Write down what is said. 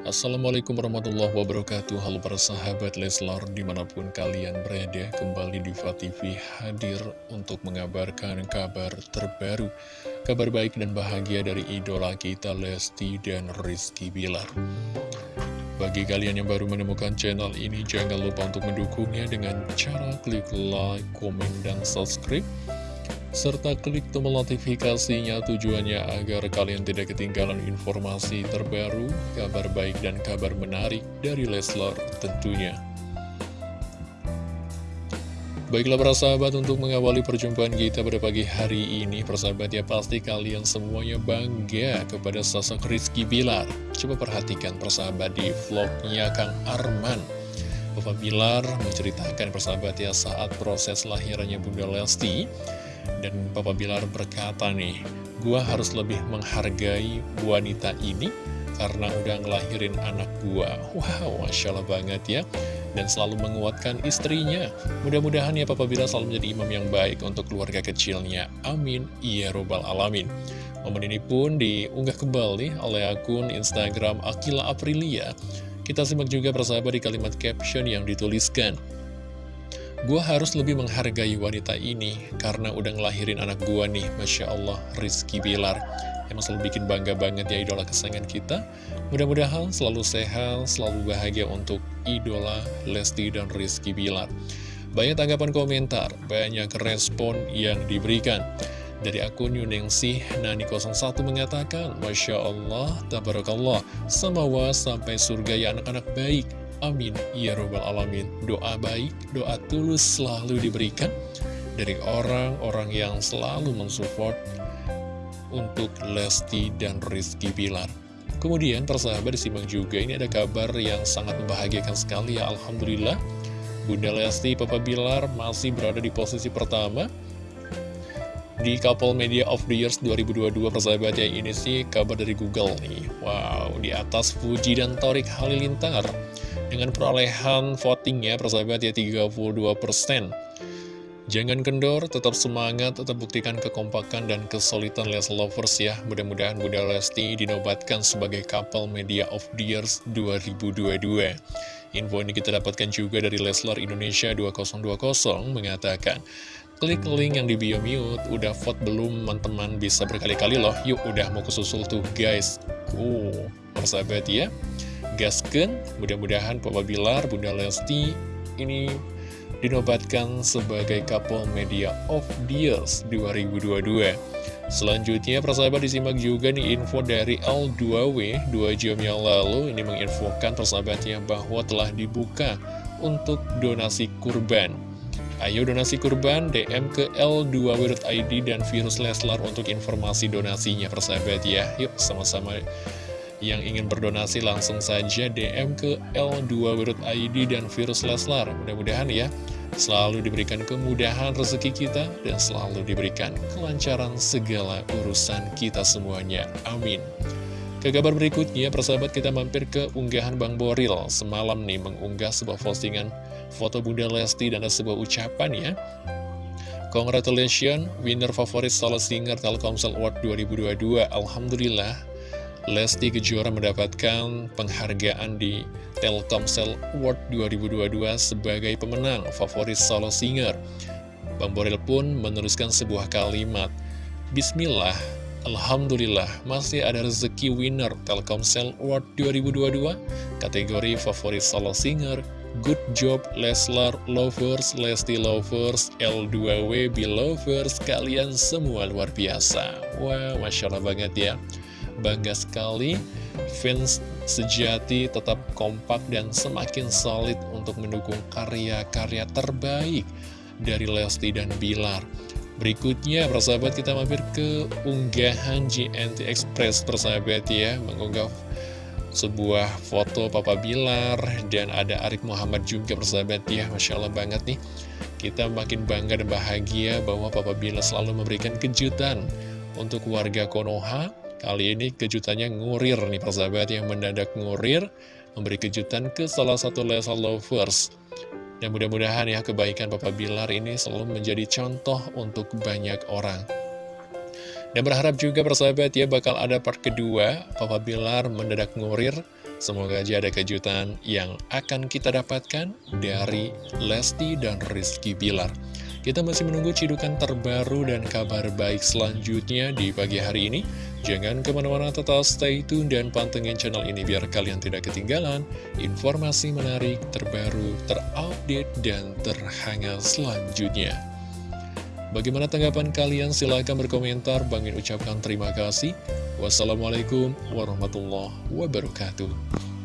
Assalamualaikum warahmatullahi wabarakatuh. Halo para sahabat Leslar di mana pun kalian berada Kembali di TV hadir untuk mengabarkan kabar terbaru Kabar baik dan bahagia dari idola kita Lesti dan Rizky Bilar. Bagi kalian yang baru menemukan channel ini Jangan lupa untuk mendukungnya dengan cara klik like, komen, dan subscribe serta klik tombol notifikasinya tujuannya agar kalian tidak ketinggalan informasi terbaru, kabar baik dan kabar menarik dari Leslar tentunya. Baiklah para sahabat untuk mengawali perjumpaan kita pada pagi hari ini Persahabat ya pasti kalian semuanya bangga kepada sosok Rizky Bilar Coba perhatikan persahabat di vlognya Kang Arman Bapak Bilar menceritakan persahabat ya saat proses lahirannya Bunda Lesti dan Papa Bilar berkata nih, gua harus lebih menghargai wanita ini karena udah ngelahirin anak gua. Wow, Masya Allah banget ya. Dan selalu menguatkan istrinya. Mudah-mudahan ya Papa Bilar selalu menjadi imam yang baik untuk keluarga kecilnya. Amin. Ya Robbal Alamin. Momen ini pun diunggah kembali oleh akun Instagram Akila Aprilia. Kita simak juga persahabat di kalimat caption yang dituliskan. Gue harus lebih menghargai wanita ini karena udah ngelahirin anak gue nih, Masya Allah, Rizky Bilar. Emang selalu bikin bangga banget ya idola kesayangan kita. Mudah-mudahan selalu sehat, selalu bahagia untuk idola Lesti dan Rizky Bilar. Banyak tanggapan komentar, banyak respon yang diberikan. Dari akun Yuningsih Nani 01 mengatakan, Masya Allah, Tabarakallah, samawa sampai surga ya anak-anak baik. Amin. Ya Robbal Alamin. Doa baik, doa tulus selalu diberikan dari orang-orang yang selalu mensupport untuk Lesti dan Rizky Bilar. Kemudian persahabat disimak juga ini ada kabar yang sangat membahagiakan sekali ya Alhamdulillah Bunda Lesti Papa Bilar masih berada di posisi pertama di Couple Media of the Years 2022 persahabat ya ini sih kabar dari Google nih Wow di atas Fuji dan Torik Halilintar dengan perolehan votingnya persahabat ya 32%. Jangan kendor, tetap semangat, tetap buktikan kekompakan dan kesulitan Les Lovers ya. Mudah-mudahan Bunda Lesti dinobatkan sebagai couple media of the years 2022. Info ini kita dapatkan juga dari Leslar Indonesia 2020 mengatakan, Klik link yang di bio mute, udah vote belum teman-teman bisa berkali-kali loh. Yuk udah mau kesusul tuh guys. Uh, persahabat ya gasken mudah-mudahan Papa Bilar, Bunda Lesti ini dinobatkan sebagai couple media of the years 2022 Selanjutnya persahabat disimak juga nih info dari L2W 2 jam yang lalu. Ini menginfokan persahabatnya bahwa telah dibuka untuk donasi kurban. Ayo donasi kurban DM ke L2W.id dan Virus Leslar untuk informasi donasinya persahabat ya. Yuk sama-sama yang ingin berdonasi langsung saja DM ke L2.id dan Virus Leslar. Mudah-mudahan ya selalu diberikan kemudahan rezeki kita dan selalu diberikan kelancaran segala urusan kita semuanya. Amin. Ke kabar berikutnya, persahabat kita mampir ke unggahan Bang Boril. Semalam nih mengunggah sebuah postingan foto Bunda Lesti dan ada sebuah ucapan ya. Congratulations, winner favorit solo singer Telkomsel Award 2022. Alhamdulillah, Lesti Kejora mendapatkan penghargaan di Telkomsel Award 2022 sebagai pemenang favorit solo singer. Bang Boril pun meneruskan sebuah kalimat, Bismillah, Alhamdulillah, masih ada rezeki winner Telkomsel Award 2022, kategori favorit solo singer, Good job Leslar Lovers, Lesti Lovers, L2W Lovers, kalian semua luar biasa. Wah, wow, Masya Allah banget ya. Bangga sekali, fans sejati tetap kompak dan semakin solid untuk mendukung karya-karya terbaik dari Lesti dan Bilar. Berikutnya, persahabat kita mampir ke unggahan GNT Express, persahabat ya, mengunggah sebuah foto Papa Bilar dan ada Arik Muhammad juga persahabat ya. Masya Allah banget nih. Kita makin bangga dan bahagia bahwa Papa Bilar selalu memberikan kejutan untuk warga Konoha Kali ini kejutannya ngurir nih persahabat yang mendadak ngurir Memberi kejutan ke salah satu Lesa Lovers. Dan mudah-mudahan ya kebaikan Papa Bilar ini selalu menjadi contoh untuk banyak orang. Dan berharap juga persahabat ya bakal ada part kedua Papa Bilar mendadak ngurir. Semoga aja ada kejutan yang akan kita dapatkan dari Lesti dan Rizky Bilar. Kita masih menunggu cidukan terbaru dan kabar baik selanjutnya di pagi hari ini. Jangan ke mana-mana tetap stay tune dan pantengin channel ini biar kalian tidak ketinggalan informasi menarik, terbaru, terupdate, dan terhangat selanjutnya. Bagaimana tanggapan kalian? Silahkan berkomentar. Bangin ucapkan terima kasih. Wassalamualaikum warahmatullahi wabarakatuh.